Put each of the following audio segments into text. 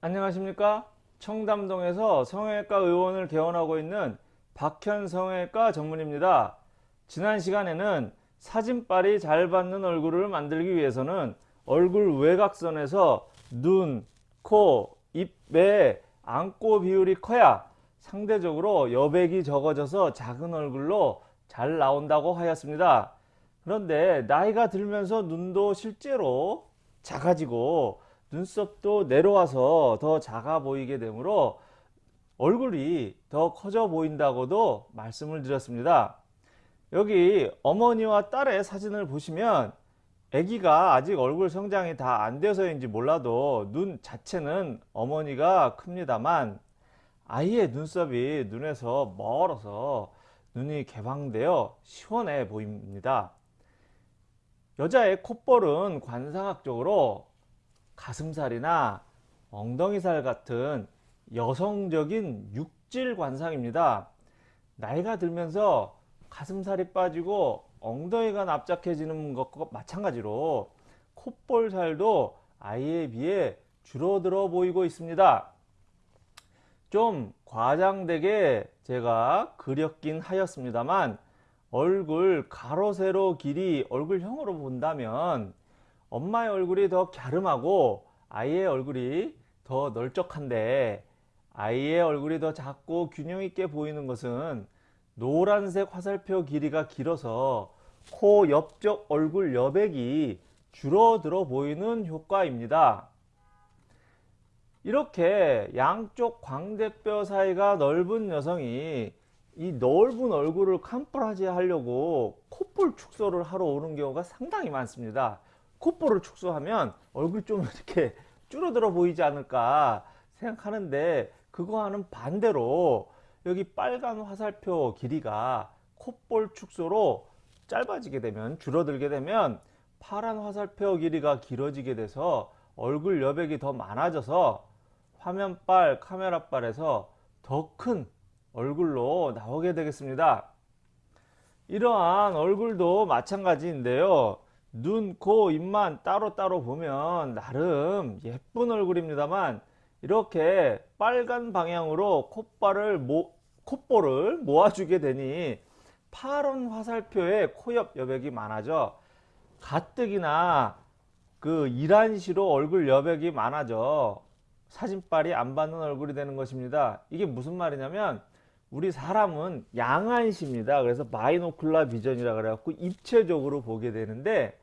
안녕하십니까? 청담동에서 성형외과 의원을 개원하고 있는 박현 성형외과 전문입니다. 지난 시간에는 사진빨이 잘 받는 얼굴을 만들기 위해서는 얼굴 외곽선에서 눈, 코, 입에 안고 비율이 커야 상대적으로 여백이 적어져서 작은 얼굴로 잘 나온다고 하였습니다. 그런데 나이가 들면서 눈도 실제로 작아지고 눈썹도 내려와서 더 작아 보이게 되므로 얼굴이 더 커져 보인다고도 말씀을 드렸습니다. 여기 어머니와 딸의 사진을 보시면 아기가 아직 얼굴 성장이 다안 돼서인지 몰라도 눈 자체는 어머니가 큽니다만 아이의 눈썹이 눈에서 멀어서 눈이 개방되어 시원해 보입니다. 여자의 콧볼은 관상학적으로 가슴살이나 엉덩이살 같은 여성적인 육질 관상입니다. 나이가 들면서 가슴살이 빠지고 엉덩이가 납작해지는 것과 마찬가지로 콧볼살도 아이에 비해 줄어들어 보이고 있습니다. 좀 과장되게 제가 그렸긴 하였습니다만 얼굴 가로 세로 길이 얼굴형으로 본다면 엄마의 얼굴이 더 갸름하고 아이의 얼굴이 더 널쩍한데 아이의 얼굴이 더 작고 균형 있게 보이는 것은 노란색 화살표 길이가 길어서 코 옆쪽 얼굴 여백이 줄어들어 보이는 효과입니다. 이렇게 양쪽 광대뼈 사이가 넓은 여성이 이 넓은 얼굴을 캄프라지 하려고 콧볼 축소를 하러 오는 경우가 상당히 많습니다. 콧볼을 축소하면 얼굴 좀 이렇게 줄어들어 보이지 않을까 생각하는데 그거와는 반대로 여기 빨간 화살표 길이가 콧볼 축소로 짧아지게 되면 줄어들게 되면 파란 화살표 길이가 길어지게 돼서 얼굴 여백이 더 많아져서 화면빨 카메라빨에서 더 큰 얼굴로 나오게 되겠습니다. 이러한 얼굴도 마찬가지인데요 눈, 코, 입만 따로따로 보면 나름 예쁜 얼굴입니다만 이렇게 빨간 방향으로 콧발을 모, 콧볼을 모아주게 되니 파란 화살표에 코옆 여백이 많아져 가뜩이나 그 이란시로 얼굴 여백이 많아져 사진빨이 안 받는 얼굴이 되는 것입니다. 이게 무슨 말이냐면 우리 사람은 양안시입니다. 그래서 바이노클라 비전이라 그래갖고 입체적으로 보게 되는데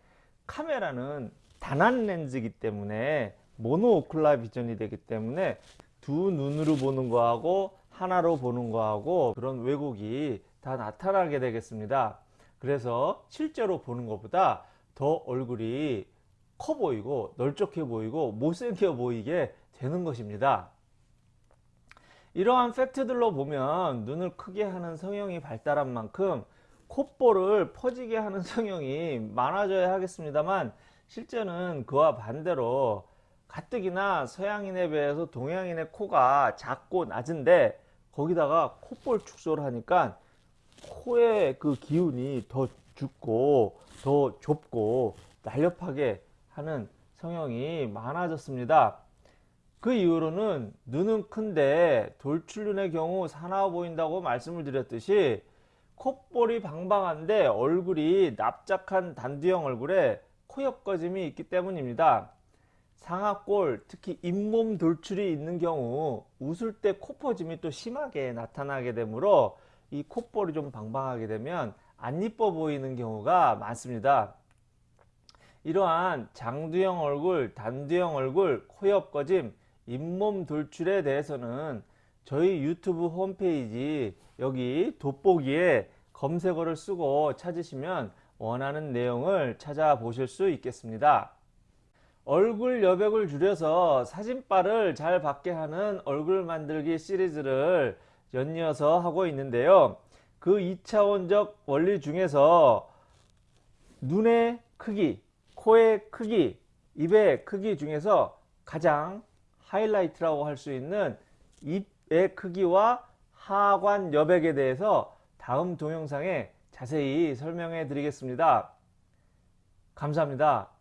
카메라는 단한 렌즈이기 때문에 모노오클라 비전이 되기 때문에 두 눈으로 보는 거하고 하나로 보는 거하고 그런 왜곡이 다 나타나게 되겠습니다. 그래서 실제로 보는 것보다 더 얼굴이 커 보이고 널쩍해 보이고 못생겨 보이게 되는 것입니다. 이러한 팩트들로 보면 눈을 크게 하는 성형이 발달한 만큼 콧볼을 퍼지게 하는 성형이 많아져야 하겠습니다만 실제는 그와 반대로 가뜩이나 서양인에 비해서 동양인의 코가 작고 낮은데 거기다가 콧볼 축소를 하니까 코의 그 기운이 더 죽고 더 좁고 날렵하게 하는 성형이 많아졌습니다. 그 이후로는 눈은 큰데 돌출눈의 경우 사나워 보인다고 말씀을 드렸듯이 콧볼이 방방한데 얼굴이 납작한 단두형 얼굴에 코옆 꺼짐이 있기 때문입니다. 상악골 특히 잇몸 돌출이 있는 경우 웃을 때 코퍼짐이 또 심하게 나타나게 되므로 이 콧볼이 좀 방방하게 되면 안 이뻐 보이는 경우가 많습니다. 이러한 장두형 얼굴, 단두형 얼굴, 코옆 꺼짐, 잇몸 돌출에 대해서는 저희 유튜브 홈페이지 여기 돋보기에 검색어를 쓰고 찾으시면 원하는 내용을 찾아보실 수 있겠습니다. 얼굴 여백을 줄여서 사진빨을 잘 받게 하는 얼굴 만들기 시리즈를 연이어서 하고 있는데요. 그 2차원적 원리 중에서 눈의 크기, 코의 크기, 입의 크기 중에서 가장 하이라이트라고 할 수 있는 입의 크기와 하관 여백에 대해서 다음 동영상에 자세히 설명해 드리겠습니다. 감사합니다.